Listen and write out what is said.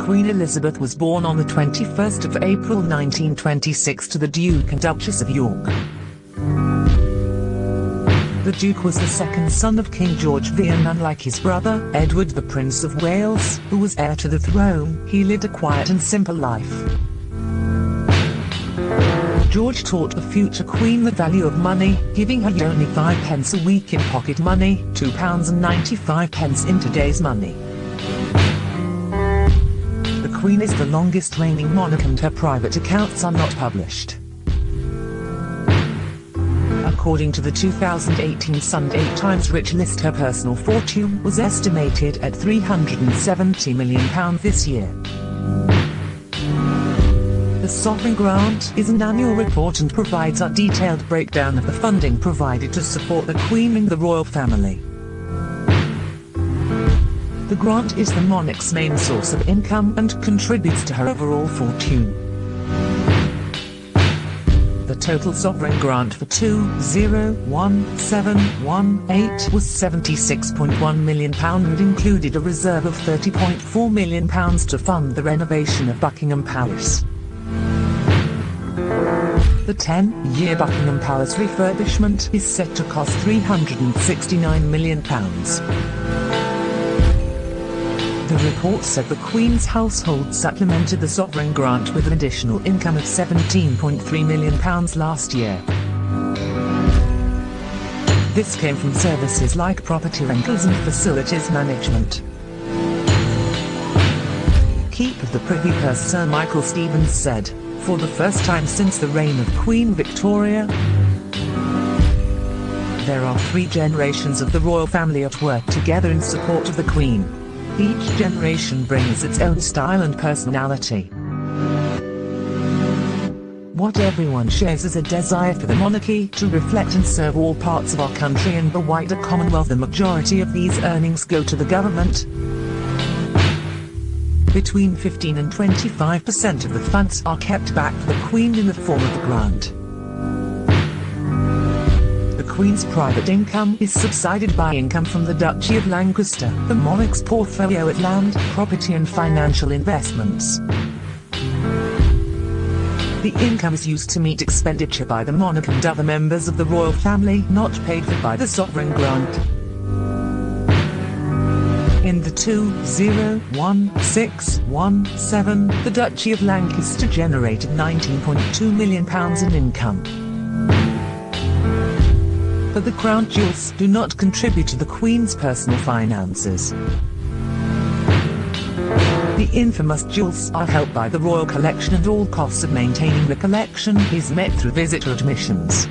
Queen Elizabeth was born on the 21st of April 1926 to the Duke and Duchess of York. The Duke was the second son of King George V and unlike his brother, Edward the Prince of Wales, who was heir to the throne, he lived a quiet and simple life. George taught the future Queen the value of money, giving her only five pence a week in pocket money, two pounds and ninety-five pence in today's money. Queen is the longest reigning monarch and her private accounts are not published. According to the 2018 Sunday Times Rich List her personal fortune was estimated at £370 million this year. The Sovereign Grant is an annual report and provides a detailed breakdown of the funding provided to support the Queen and the royal family. The grant is the monarch's main source of income and contributes to her overall fortune. The total sovereign grant for 201718 was £76.1 million and included a reserve of £30.4 million to fund the renovation of Buckingham Palace. The 10-year Buckingham Palace refurbishment is set to cost £369 million. The report said the Queen's household supplemented the sovereign grant with an additional income of £17.3 million last year. This came from services like property rentals and facilities management. Keep of the Privy Purse Sir Michael Stevens said, for the first time since the reign of Queen Victoria, there are three generations of the royal family at work together in support of the Queen. Each generation brings its own style and personality. What everyone shares is a desire for the monarchy to reflect and serve all parts of our country and the wider Commonwealth. The majority of these earnings go to the government. Between 15 and 25% of the funds are kept back for the Queen in the form of the grant. Queen's private income is subsided by income from the Duchy of Lancaster, the monarch's portfolio at land, property and financial investments. The income is used to meet expenditure by the monarch and other members of the royal family not paid for by the sovereign grant. In the 201617, the Duchy of Lancaster generated £19.2 million in income but the crown jewels do not contribute to the Queen's personal finances. The infamous jewels are held by the Royal Collection and all costs of maintaining the collection is met through visitor admissions.